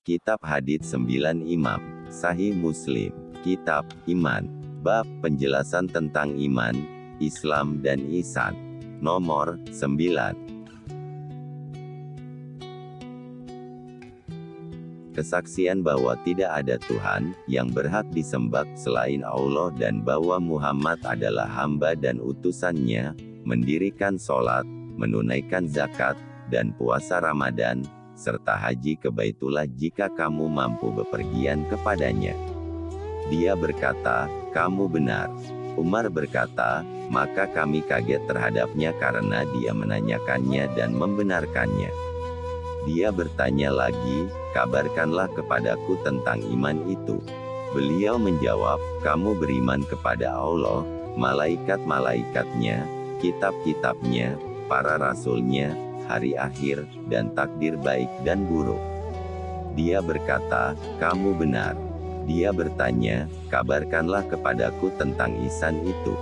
Kitab Hadits 9 Imam, Sahih Muslim, Kitab Iman, Bab Penjelasan tentang Iman, Islam dan Ihsan. Nomor 9. Kesaksian bahwa tidak ada Tuhan yang berhak disembah selain Allah dan bahwa Muhammad adalah hamba dan utusannya, mendirikan sholat, menunaikan zakat, dan puasa Ramadan, serta haji ke Baitullah jika kamu mampu bepergian kepadanya. Dia berkata, kamu benar. Umar berkata, maka kami kaget terhadapnya karena dia menanyakannya dan membenarkannya. Dia bertanya lagi, kabarkanlah kepadaku tentang iman itu. Beliau menjawab, kamu beriman kepada Allah, malaikat-malaikatnya, kitab-kitabnya, para rasulnya, hari akhir, dan takdir baik dan buruk. Dia berkata, kamu benar. Dia bertanya, kabarkanlah kepadaku tentang isan itu.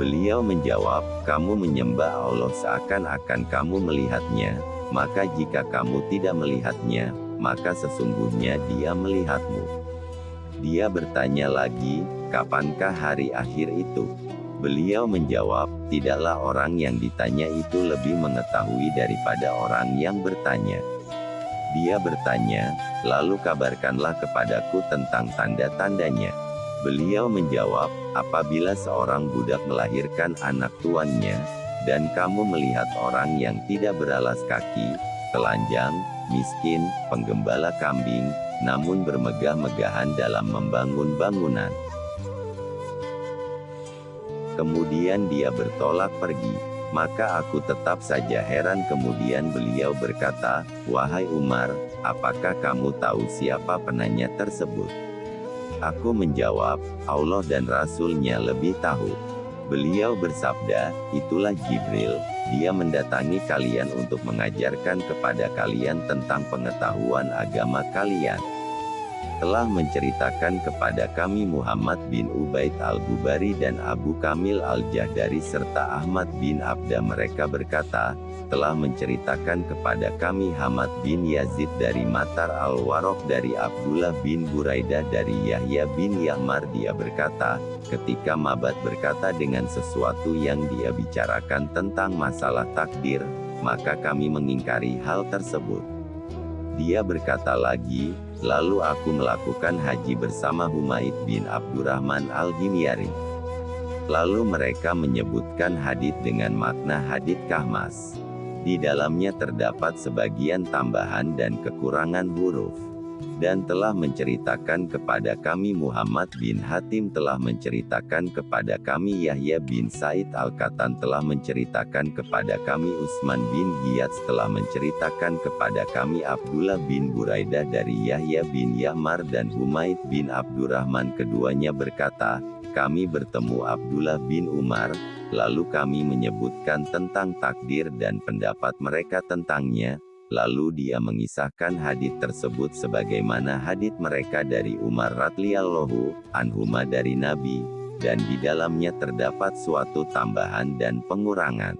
Beliau menjawab, kamu menyembah Allah seakan-akan kamu melihatnya, maka jika kamu tidak melihatnya, maka sesungguhnya dia melihatmu. Dia bertanya lagi, kapankah hari akhir itu? Beliau menjawab, tidaklah orang yang ditanya itu lebih mengetahui daripada orang yang bertanya. Dia bertanya, lalu kabarkanlah kepadaku tentang tanda-tandanya. Beliau menjawab, apabila seorang budak melahirkan anak tuannya, dan kamu melihat orang yang tidak beralas kaki, telanjang, miskin, penggembala kambing, namun bermegah-megahan dalam membangun bangunan. Kemudian dia bertolak pergi. Maka aku tetap saja heran kemudian beliau berkata, Wahai Umar, apakah kamu tahu siapa penanya tersebut? Aku menjawab, Allah dan Rasulnya lebih tahu. Beliau bersabda, itulah Jibril, dia mendatangi kalian untuk mengajarkan kepada kalian tentang pengetahuan agama kalian telah menceritakan kepada kami Muhammad bin Ubaid al-Bubari dan Abu Kamil al-Jahdari serta Ahmad bin Abda mereka berkata, telah menceritakan kepada kami Hamad bin Yazid dari Matar al-Warok dari Abdullah bin Buraidah dari Yahya bin Yahmar dia berkata, ketika Mabat berkata dengan sesuatu yang dia bicarakan tentang masalah takdir, maka kami mengingkari hal tersebut. Dia berkata lagi, Lalu aku melakukan haji bersama Humaid bin Abdurrahman al-Himyari. Lalu mereka menyebutkan hadit dengan makna hadit kahmas. Di dalamnya terdapat sebagian tambahan dan kekurangan huruf dan telah menceritakan kepada kami Muhammad bin Hatim telah menceritakan kepada kami Yahya bin Said Al-Katan telah menceritakan kepada kami Usman bin Giyad telah menceritakan kepada kami Abdullah bin Buraidah dari Yahya bin Yahmar dan Humaid bin Abdurrahman keduanya berkata, kami bertemu Abdullah bin Umar, lalu kami menyebutkan tentang takdir dan pendapat mereka tentangnya, Lalu dia mengisahkan hadit tersebut sebagaimana hadit mereka dari Umar radhiyallahu anhuma dari Nabi, dan di dalamnya terdapat suatu tambahan dan pengurangan.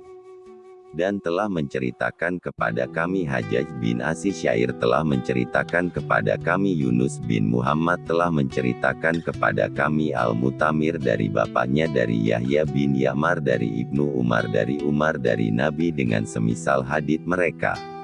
Dan telah menceritakan kepada kami Hajjaj bin Asisyair telah menceritakan kepada kami Yunus bin Muhammad telah menceritakan kepada kami Al-Mutamir dari bapaknya dari Yahya bin Yamar dari Ibnu Umar dari Umar dari Nabi dengan semisal hadit mereka.